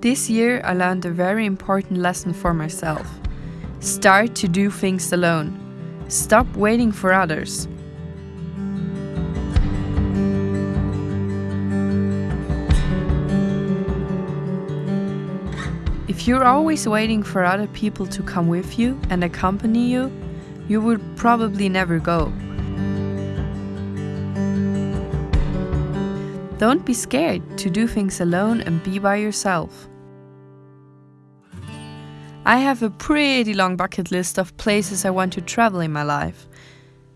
This year I learned a very important lesson for myself. Start to do things alone. Stop waiting for others. If you're always waiting for other people to come with you and accompany you, you would probably never go. Don't be scared to do things alone and be by yourself. I have a pretty long bucket list of places I want to travel in my life,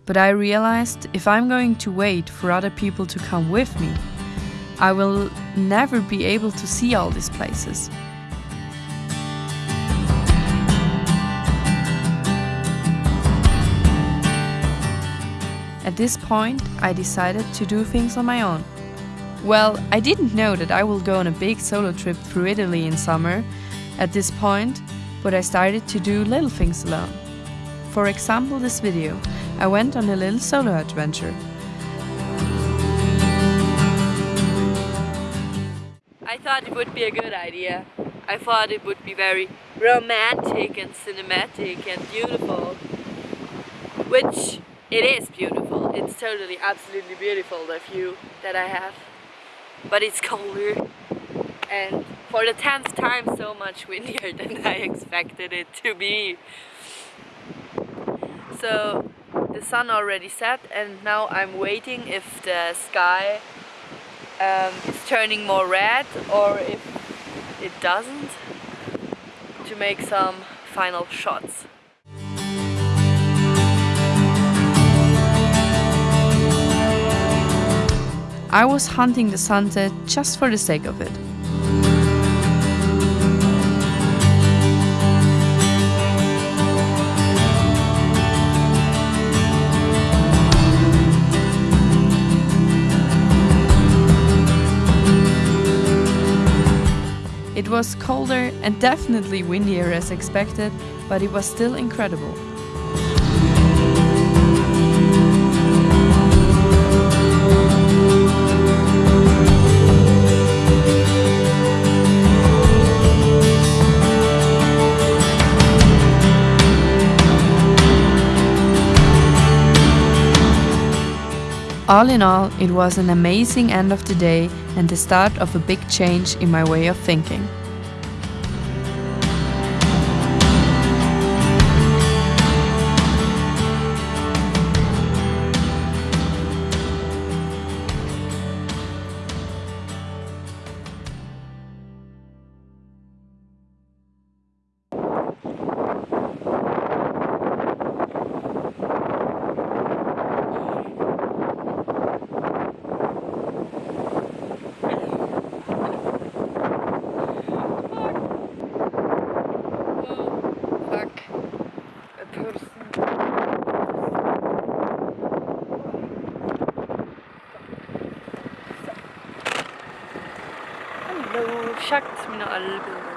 but I realized if I'm going to wait for other people to come with me, I will never be able to see all these places. At this point, I decided to do things on my own. Well, I didn't know that I will go on a big solo trip through Italy in summer at this point, but I started to do little things alone. For example, this video, I went on a little solo adventure. I thought it would be a good idea. I thought it would be very romantic and cinematic and beautiful, which it is beautiful. It's totally, absolutely beautiful, the view that I have but it's colder and for the 10th time so much windier than I expected it to be. So the sun already set and now I'm waiting if the sky um, is turning more red or if it doesn't to make some final shots. I was hunting the sunset just for the sake of it. Was colder and definitely windier as expected, but it was still incredible. All in all, it was an amazing end of the day and the start of a big change in my way of thinking. görsün. Hallo, schaut mir alle Bilder.